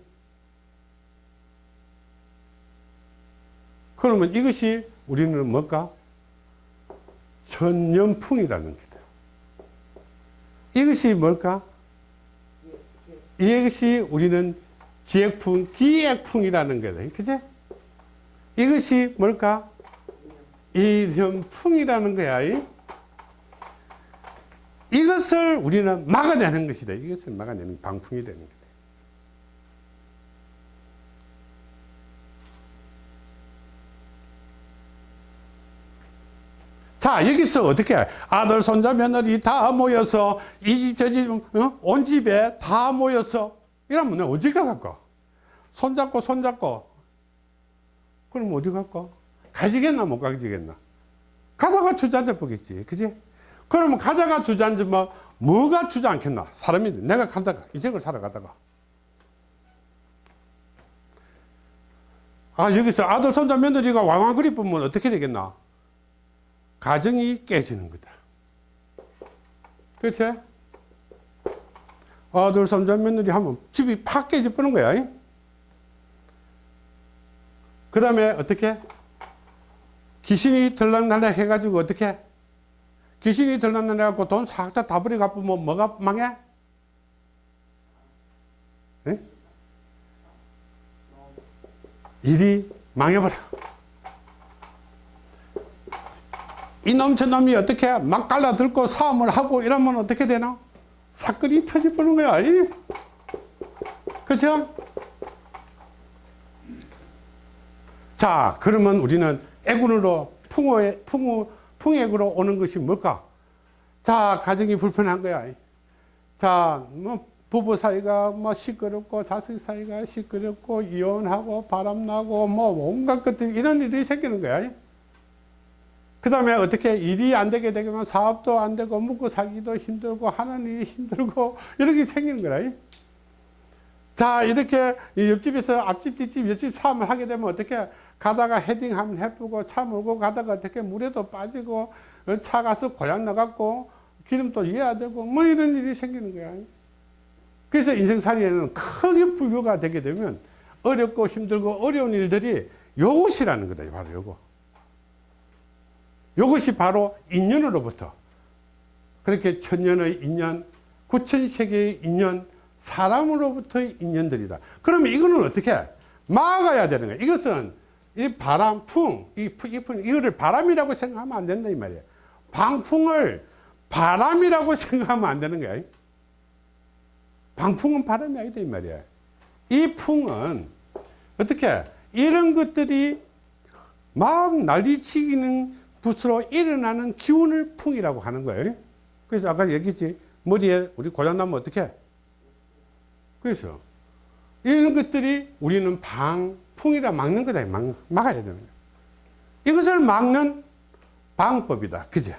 그러면 이것이 우리는 뭘까? 천년풍이라는 거다. 이것이 뭘까? 이것이 우리는 지액풍, 기액풍이라는 거다. 그제? 이것이 뭘까? 이념풍이라는 거야. 이? 이것을 우리는 막아내는 것이다. 이것을 막아내는 방풍이 되는 거다. 자, 여기서 어떻게 아들, 손자, 며느리 다 모여서 이 집, 저 집, 어? 온 집에 다 모여서 이러면 어디 가갈까? 손잡고, 손잡고. 그럼 어디 갈까? 가지겠나, 못 가지겠나? 가다가 주저앉아 보겠지. 그지? 그러면 가다가 주저앉으면 뭐가 주저앉겠나? 사람이, 내가 가다가, 인생을 살아가다가. 아, 여기서 아들, 손자, 며느리가 왕왕거리 보면 어떻게 되겠나? 가정이 깨지는 거다. 그렇지? 아들, 손자, 며느리 하면 집이 팍 버는 거야. 그 다음에 어떻게? 귀신이 들락날락 해가지고 어떻게? 귀신이 들락날락 해갖고 돈 싹 다 다 버려 갚으면 뭐가 망해? 에? 일이 망해버려. 이놈 저놈이 어떻게 막 갈라들고 싸움을 하고 이러면 어떻게 되나? 사건이 터져버는 거야. 이. 그죠? 자, 그러면 우리는 애군으로 풍어에, 풍어, 풍액으로 오는 것이 뭘까? 자, 가정이 불편한 거야. 자, 뭐, 부부 사이가 뭐 시끄럽고, 자식 사이가 시끄럽고, 이혼하고, 바람나고, 뭐, 온갖 것들, 이런 일이 생기는 거야. 그 다음에 어떻게 일이 안 되게 되면 사업도 안 되고, 먹고 살기도 힘들고, 하는 일이 힘들고, 이렇게 생기는 거야. 자, 이렇게 옆집에서 앞집, 뒷집, 옆집 싸움을 하게 되면 어떻게 가다가 헤딩하면 해쁘고 차 몰고 가다가 어떻게 물에도 빠지고 어, 차 가서 고장 나갖고 기름도 이어야 되고 뭐 이런 일이 생기는 거야. 그래서 인생살이에는 크게 불교가 되게 되면 어렵고 힘들고 어려운 일들이 요것이라는 거다. 바로 요거. 요것이 바로 인연으로부터 그렇게 천년의 인연, 구천세계의 인연, 사람으로부터의 인연들이다. 그러면 이거는 어떻게 막아야 되는 거야. 이것은 이 바람, 풍, 이, 이 풍, 이거를 바람이라고 생각하면 안 된다, 이 말이야. 방풍을 바람이라고 생각하면 안 되는 거야. 방풍은 바람이 아니다, 이 말이야. 이 풍은 어떻게 이런 것들이 막 난리치기는 붓으로 일어나는 기운을 풍이라고 하는 거예요. 그래서 아까 얘기했지. 머리에 우리 고장나면 어떻게? 그래서 이런 것들이 우리는 방 풍이라 막는 거다. 막, 막아야 거야. 이것을 막는 방법이다. 그제?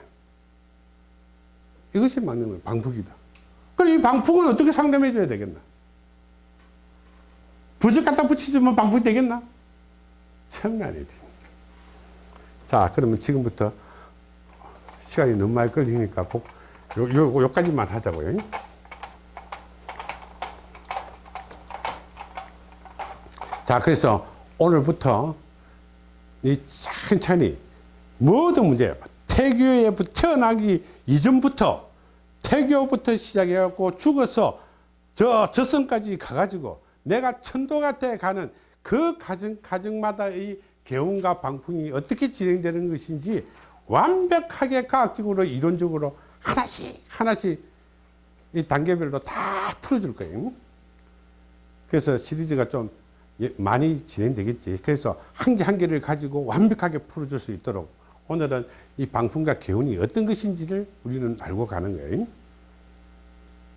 이것이 막는 거야. 방풍이다. 그럼 이 방풍은 어떻게 상담해 줘야 되겠나? 부적 갖다 붙이주면 방풍이 되겠나? 천만이 돼. 자, 그러면 지금부터 시간이 너무 많이 걸리니까 꼭 요, 요, 요까지만 하자고요. 자, 그래서 오늘부터 이 천천히 모든 문제, 태교에 태어나기 이전부터 태교부터 시작해갖고 죽어서 저 저승까지 가가지고 내가 천도같에 가는 그 가정, 가정마다의 개운과 방풍이 어떻게 진행되는 것인지 완벽하게 과학적으로 이론적으로 하나씩 하나씩 이 단계별로 다 풀어줄 거예요. 그래서 시리즈가 좀 예, 많이 진행되겠지. 그래서 한개한 개를 가지고 완벽하게 풀어줄 수 있도록 오늘은 이 방풍과 개운이 어떤 것인지를 우리는 알고 가는 거예요.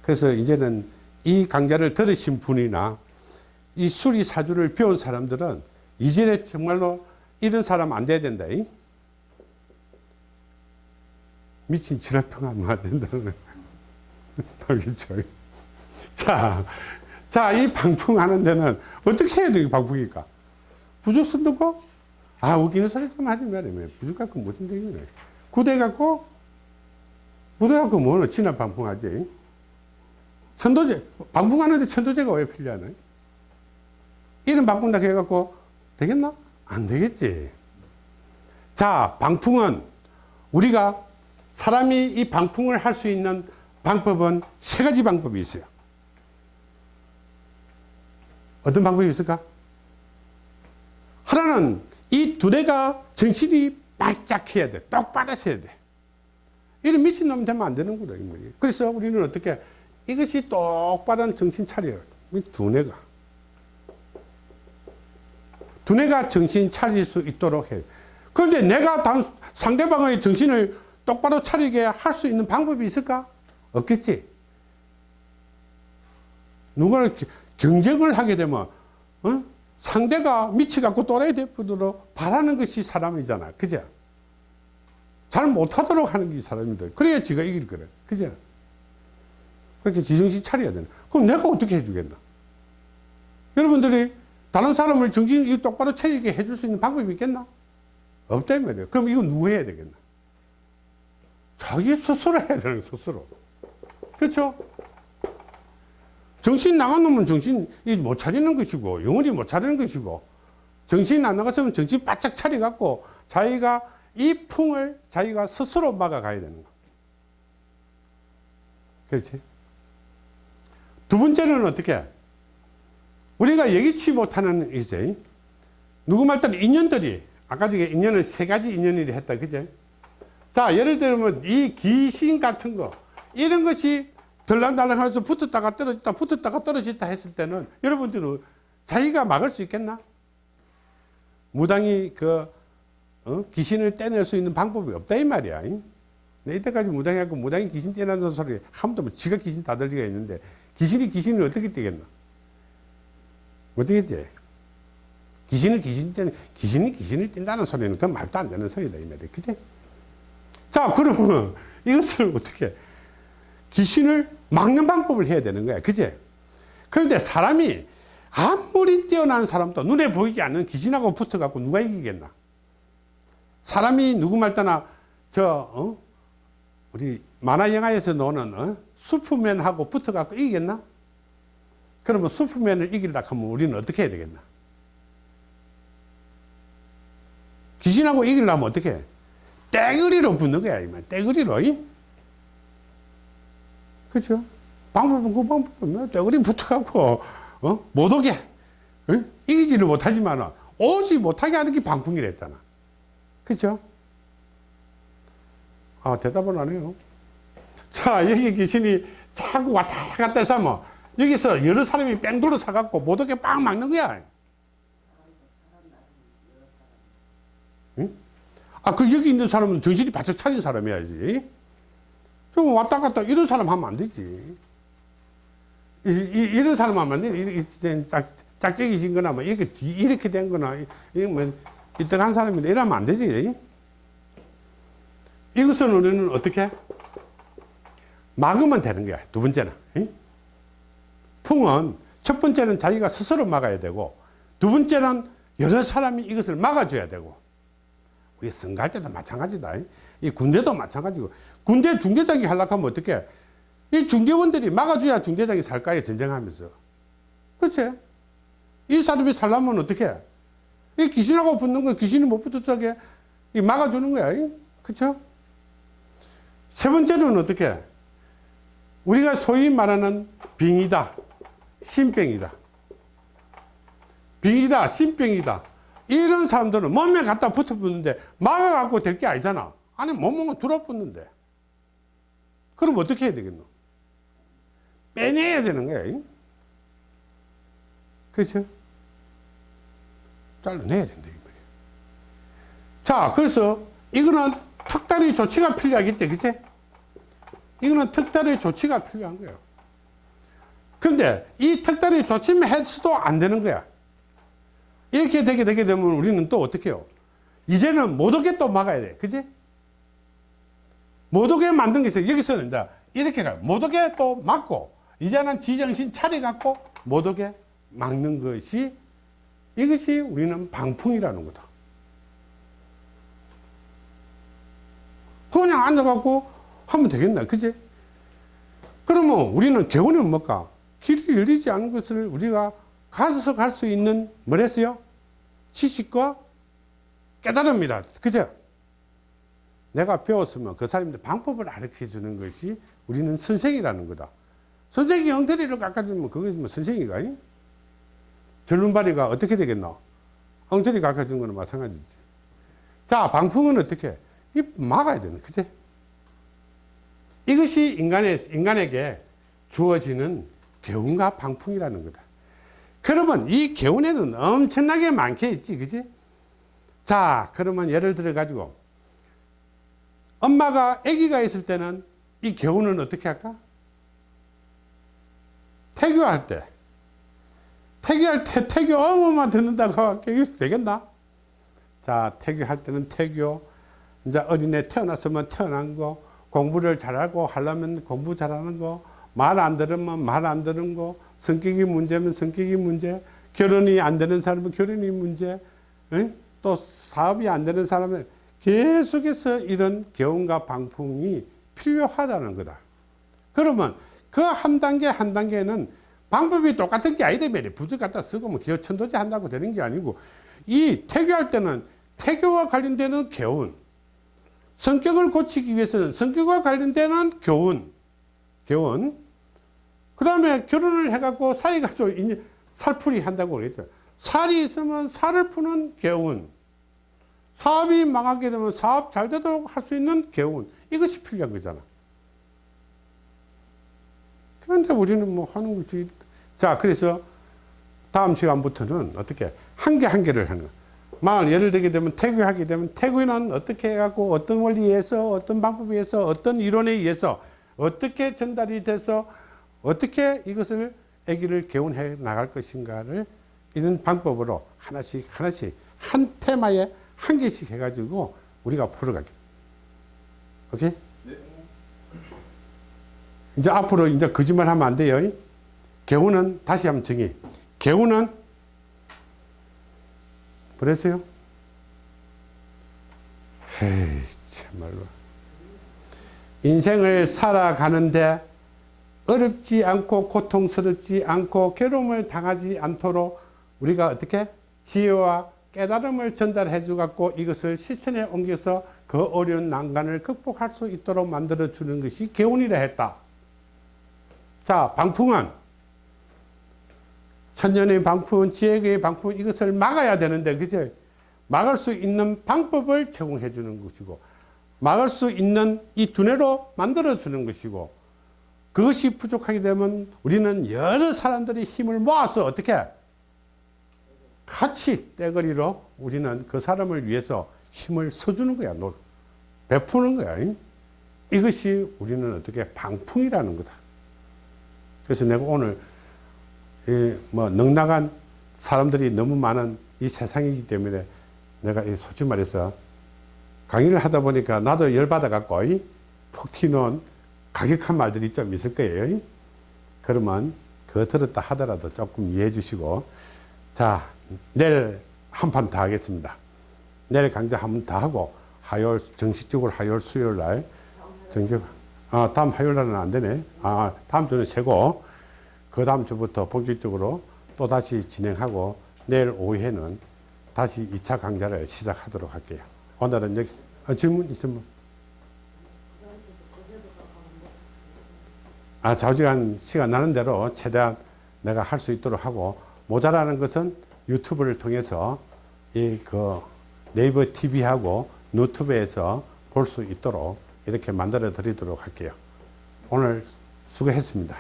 그래서 이제는 이 강좌를 들으신 분이나 이 수리 사주를 배운 사람들은 이제는 정말로 이런 사람 안 돼야 된다. 이? 미친 지랄평하면 안 된다는 알겠죠? 자, 자, 이 방풍하는 데는 어떻게 해야 돼, 이 방풍이니까? 부족 쓴다고? 아, 웃기는 소리 좀 하지 말아요. 부족 갖고 무슨 얘기네. 구대 갖고, 구대 갖고 뭐는 진압 방풍하지? 천도제, 방풍하는데 천도제가 왜 필요하나? 이름 바꾼다 해갖고 되겠나? 안 되겠지. 자, 방풍은 우리가 사람이 이 방풍을 할 수 있는 방법은 세 가지 방법이 있어요. 어떤 방법이 있을까? 하나는 이 두뇌가 정신이 바짝 해야 돼. 똑바로 해야 돼. 이런 미친놈 되면 안 되는구나. 그래서 우리는 어떻게 이것이 똑바른 정신 차려요. 이 두뇌가. 두뇌가 정신 차릴 수 있도록 해요. 그런데 내가 단, 상대방의 정신을 똑바로 차리게 할 수 있는 방법이 있을까? 없겠지. 누구를 기- 경쟁을 하게 되면, 어? 상대가 미치갖고 또라이 되도록 바라는 것이 사람이잖아. 그죠? 잘 못하도록 하는 게 사람이다. 그래야 지가 이길 거래. 그죠? 그렇게 지정신 차려야 되는. 그럼 내가 어떻게 해주겠나? 여러분들이 다른 사람을 정신 똑바로 차리게 해줄 수 있는 방법이 있겠나? 없단 말이에요. 그럼 이거 누구 해야 되겠나? 자기 스스로 해야 되는 거예요, 스스로. 그렇죠? 정신 나간 놈은 정신 못 차리는 것이고 영원히 못 차리는 것이고 정신 안 나갔으면 정신 바짝 차려갖고 자기가 이 풍을 자기가 스스로 막아가야 되는 거. 그렇지? 두 번째는 어떻게? 우리가 예기치 못하는 이제 누구 말대로 인연들이 아까 저게 인연은 세 가지 인연이라 했다 그제? 자 예를 들면 이 귀신 같은 거 이런 것이 덜랑달랑 하면서 붙었다가 떨어졌다 붙었다가 떨어졌다 했을 때는 여러분들은 자기가 막을 수 있겠나? 무당이 그 어? 귀신을 떼낼 수 있는 방법이 없다 이 말이야. 내 이때까지 무당이 하고 무당이 귀신 떼낸다는 소리 한 번도 못 지가 귀신 다 들 리가 있는데 귀신이 귀신을 어떻게 떼겠나? 못 떼겠지. 귀신을 귀신 떼 귀신이 귀신을 뛴다는 소리는 그건 말도 안 되는 소리다 이 말이야. 그지? 자 그러면 이것을 어떻게 귀신을 막는 방법을 해야 되는 거야. 그제? 그런데 사람이 아무리 뛰어난 사람도 눈에 보이지 않는 귀신하고 붙어갖고 누가 이기겠나? 사람이 누구 말따나 저, 어? 우리 만화 영화에서 노는 어? 슈퍼맨하고 붙어갖고 이기겠나? 그러면 슈퍼맨을 이기려고 하면 우리는 어떻게 해야 되겠나? 귀신하고 이기려면 어떻게 해? 떼거리로 붙는 거야, 이만. 떼거리로. 이? 그죠? 방법은 그 방법은 떼거리 붙어갖고, 어? 못 오게. 어? 이기지는 못하지만, 오지 못하게 하는 게 방풍이랬잖아. 그죠? 아, 대답을 안 해요. 자, 여기 귀신이 자꾸 왔다 갔다 해서 뭐, 여기서 여러 사람이 뺑 돌아 사갖고 못 오게 빵 막는 거야. 응? 아, 그 여기 있는 사람은 정신이 바짝 차린 사람이야지. 좀 왔다 갔다 이런 사람 하면 안 되지. 이, 이, 런 사람 하면 안 돼. 이렇게 짝, 짝짝이신 거나 뭐 이렇게, 이렇게 된 거나, 이거 뭐, 이떡한 사람인데 이러면 안 되지. 이것은 우리는 어떻게? 막으면 되는 거야. 두 번째는. 이? 풍은 첫 번째는 자기가 스스로 막아야 되고, 두 번째는 여러 사람이 이것을 막아줘야 되고, 우리 선거할 때도 마찬가지다. 이 군대도 마찬가지고. 군대 중대장이 하려면 어떻게 이 중대원들이 막아줘야 중대장이 살까요 전쟁하면서. 그렇지? 이 사람이 살려면 어떻게 이 귀신하고 붙는 거 귀신이 못 붙었다게 이 막아주는 거야 그렇죠 세 번째는 어떻게 우리가 소위 말하는 빙이다 신병이다. 병이다, 신병이다. 이런 사람들은 몸에 갖다 붙어붙는데 막아갖고 될 게 아니잖아. 아니, 몸은 들어붙는데. 그럼 어떻게 해야 되겠노? 빼내야 되는 거야. 잉? 그렇죠? 잘라내야 된다. 자, 그래서 이거는 특단의 조치가 필요하겠지. 그치? 이거는 특단의 조치가 필요한 거예요. 근데 이 특단의 조치만 해서도 안 되는 거야. 이렇게 되게 되게 되면 우리는 또 어떻게 해요? 이제는 못 오게 또 막아야 돼. 그지? 못 오게 만든 게 있어요. 여기서는 이제 이렇게 가요. 못 오게 또 막고, 이제는 지정신 차려갖고 못 오게 막는 것이 이것이 우리는 방풍이라는 거다. 그냥 앉아갖고 하면 되겠나. 그지? 그러면 우리는 교훈은 뭘까? 길이 열리지 않은 것을 우리가 가서 갈 수 있는 뭐랬어요? 지식과 깨달음이다. 그죠? 내가 배웠으면 그 사람들 방법을 가르쳐 주는 것이 우리는 선생이라는 거다. 선생이 엉터리를 깎아주면 그것이 뭐 선생이가? 이? 절름발이가 어떻게 되겠노? 엉터리 깎아주는 거는 마찬가지지. 자, 방풍은 어떻게? 이 막아야 되는, 그지? 이것이 인간의, 인간에게 주어지는 개운과 방풍이라는 거다. 그러면 이 개운에는 엄청나게 많게 있지, 그지? 자, 그러면 예를 들어 가지고 엄마가 아기가 있을 때는 이 개운은 어떻게 할까? 태교할 때. 태교할 때 태교 어머만 듣는다고 교육이 되겠나? 자, 태교할 때는 태교. 이제 어린애 태어났으면 태어난 거, 공부를 잘하고 하려면 공부 잘하는 거, 말 안 들으면 말 안 들은 거, 성격이 문제면 성격이 문제, 결혼이 안 되는 사람은 결혼이 문제, 응? 또 사업이 안 되는 사람은 계속해서 이런 교훈과 방풍이 필요하다는 거다. 그러면 그 한 단계 한 단계는 방법이 똑같은 게 아니다 말이야. 부적 갖다 쓰고 뭐 기어 천도제 한다고 되는 게 아니고 이 태교할 때는 태교와 관련되는 교훈, 성격을 고치기 위해서는 성격과 관련되는 교훈, 교훈. 그 다음에 결혼을 해갖고 사이가 좀 살풀이 한다고 그랬죠. 살이 있으면 살을 푸는 교훈. 사업이 망하게 되면 사업 잘 되도록 할 수 있는 교훈. 이것이 필요한 거잖아. 그런데 우리는 뭐 하는 것이. 자, 그래서 다음 시간부터는 어떻게 한 개 한 개를 하는 거야. 만약 예를 들게 되면 태교하게 되면 태교는 어떻게 해갖고 어떤 원리에 의해서 어떤 방법에 의해서 어떤 이론에 의해서 어떻게 전달이 돼서 어떻게 이것을 아기를 개운해 나갈 것인가를 이런 방법으로 하나씩 하나씩 한 테마에 한 개씩 해가지고 우리가 풀어가게. 오케이? 이제 앞으로 이제 거짓말 하면 안 돼요. 개운은 다시 한번 정의. 개운은 그랬어요? 에이, 참말로. 인생을 살아가는데 어렵지 않고 고통스럽지 않고 괴로움을 당하지 않도록 우리가 어떻게 지혜와 깨달음을 전달해 주갖고 이것을 실천에 옮겨서 그 어려운 난간을 극복할 수 있도록 만들어 주는 것이 개운이라 했다. 자, 방풍은 천년의 방풍, 지혜의 방풍 이것을 막아야 되는데 그죠? 막을 수 있는 방법을 제공해 주는 것이고 막을 수 있는 이 두뇌로 만들어 주는 것이고 그것이 부족하게 되면 우리는 여러 사람들이 힘을 모아서 어떻게 같이 떼거리로 우리는 그 사람을 위해서 힘을 써주는 거야. 베푸는 거야. 이것이 우리는 어떻게 방풍이라는 거다. 그래서 내가 오늘 이뭐 넉나간 사람들이 너무 많은 이 세상이기 때문에 내가 솔직히 말해서 강의를 하다 보니까 나도 열받아 갖고 푹 튀는 가격한 말들이 좀 있을 거예요. 그러면 그거 들었다 하더라도 조금 이해해 주시고 자 내일 한 판 더 하겠습니다. 내일 강좌 한 번 더 하고 화요일 정식적으로 화요일 수요일 날 정규 아 다음 화요일 날은 안 되네. 아 다음 주는 쉬고 그 다음 주부터 본격적으로 또 다시 진행하고 내일 오후에는 다시 2차 강좌를 시작하도록 할게요. 오늘은 여기 아, 질문 있으면 아 좌우지간 시간 나는 대로 최대한 내가 할 수 있도록 하고 모자라는 것은 유튜브를 통해서 이 그 네이버 TV하고 유튜브에서 볼 수 있도록 이렇게 만들어 드리도록 할게요. 오늘 수고했습니다.